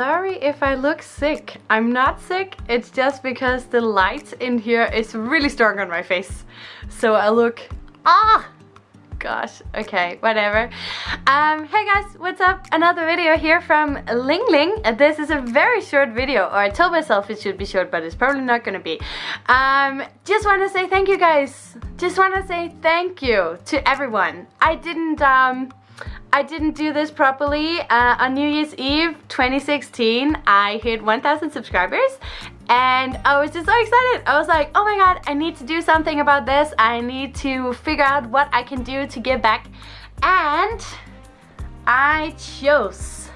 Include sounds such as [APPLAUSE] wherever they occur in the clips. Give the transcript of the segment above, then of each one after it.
sorry if I look sick. I'm not sick, it's just because the light in here is really strong on my face. So I look, ah, gosh, okay, whatever. Um, hey guys, what's up? Another video here from Ling Ling. This is a very short video, or I told myself it should be short, but it's probably not gonna be. Um, just want to say thank you guys. Just want to say thank you to everyone. I didn't, um, I didn't do this properly. Uh, on New Year's Eve 2016, I hit 1,000 subscribers and I was just so excited. I was like, oh my god, I need to do something about this. I need to figure out what I can do to give back. And I chose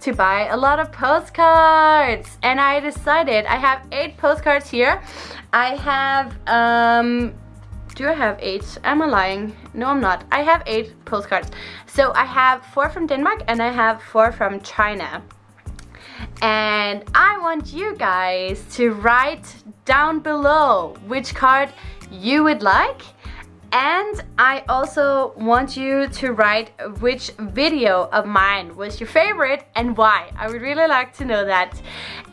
to buy a lot of postcards and I decided I have eight postcards here I have um do I have eight? Am I lying? No, I'm not. I have eight postcards. So I have four from Denmark and I have four from China. And I want you guys to write down below which card you would like and I also want you to write which video of mine was your favorite and why. I would really like to know that.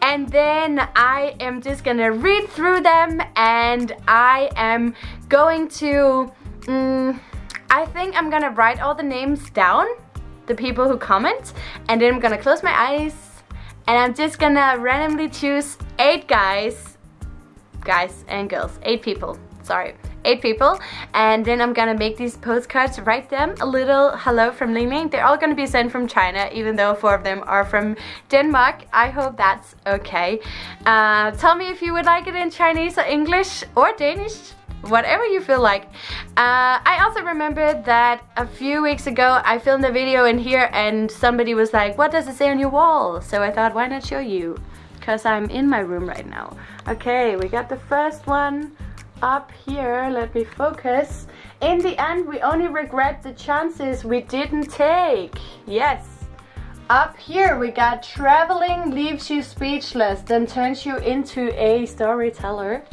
And then I am just gonna read through them and I am going to, um, I think I'm gonna write all the names down, the people who comment, and then I'm gonna close my eyes and I'm just gonna randomly choose eight guys, guys and girls, eight people, sorry eight people and then I'm gonna make these postcards write them a little hello from Ling they're all gonna be sent from China even though four of them are from Denmark I hope that's okay uh, tell me if you would like it in Chinese or English or Danish whatever you feel like. Uh, I also remember that a few weeks ago I filmed a video in here and somebody was like, what does it say on your wall? So I thought, why not show you? Because I'm in my room right now. Okay, we got the first one up here, let me focus. In the end, we only regret the chances we didn't take. Yes. Up here, we got traveling leaves you speechless, then turns you into a storyteller.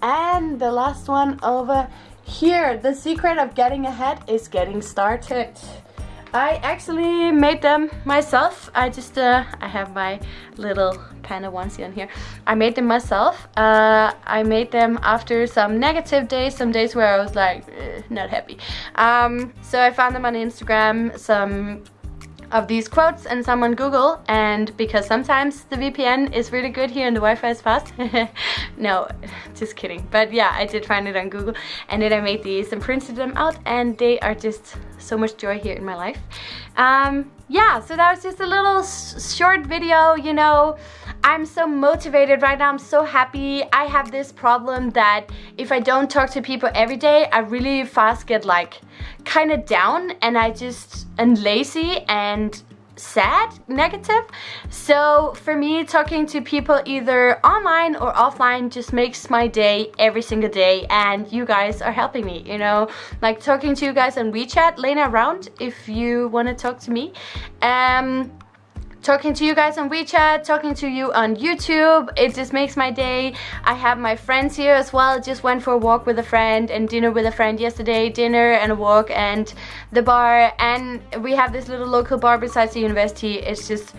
And the last one over here, the secret of getting ahead is getting started. I actually made them myself. I just, uh, I have my little of onesie on here. I made them myself. Uh, I made them after some negative days, some days where I was like, eh, not happy. Um, so I found them on Instagram, some of these quotes and some on Google and because sometimes the VPN is really good here and the Wi-Fi is fast. [LAUGHS] no, [LAUGHS] just kidding. But yeah, I did find it on Google and then I made these and printed them out and they are just so much joy here in my life. Um, yeah, so that was just a little short video, you know. I'm so motivated right now, I'm so happy. I have this problem that if I don't talk to people every day, I really fast get like kind of down and I just and lazy and sad negative. So for me talking to people either online or offline just makes my day every single day and you guys are helping me you know? Like talking to you guys on WeChat Lena around if you want to talk to me. Um talking to you guys on WeChat, talking to you on YouTube. It just makes my day. I have my friends here as well. Just went for a walk with a friend and dinner with a friend yesterday. Dinner and a walk and the bar. And we have this little local bar besides the university. It's just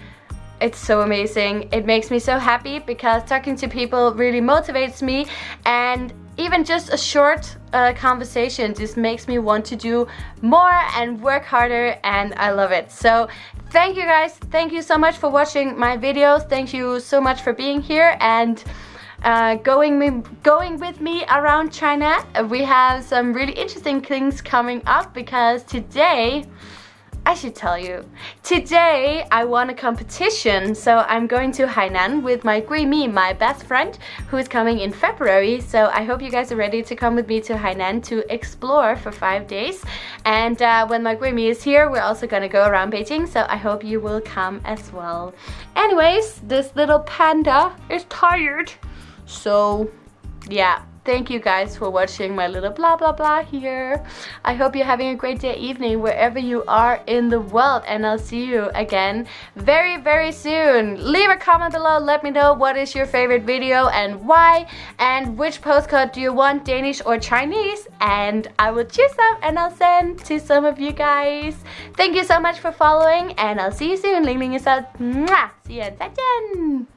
it's so amazing. It makes me so happy because talking to people really motivates me and even just a short uh, conversation just makes me want to do more and work harder and I love it. So thank you guys. Thank you so much for watching my videos. Thank you so much for being here and uh, going, me, going with me around China. We have some really interesting things coming up because today I should tell you. Today I won a competition, so I'm going to Hainan with my Gui Mi, my best friend, who is coming in February. So I hope you guys are ready to come with me to Hainan to explore for five days. And uh, when my Gui Mi is here, we're also gonna go around Beijing, so I hope you will come as well. Anyways, this little panda is tired, so yeah thank you guys for watching my little blah blah blah here. I hope you're having a great day, evening, wherever you are in the world. And I'll see you again very, very soon. Leave a comment below. Let me know what is your favorite video and why. And which postcard do you want, Danish or Chinese? And I will choose them and I'll send to some of you guys. Thank you so much for following and I'll see you soon. Ling Ling is out. See you. 再见。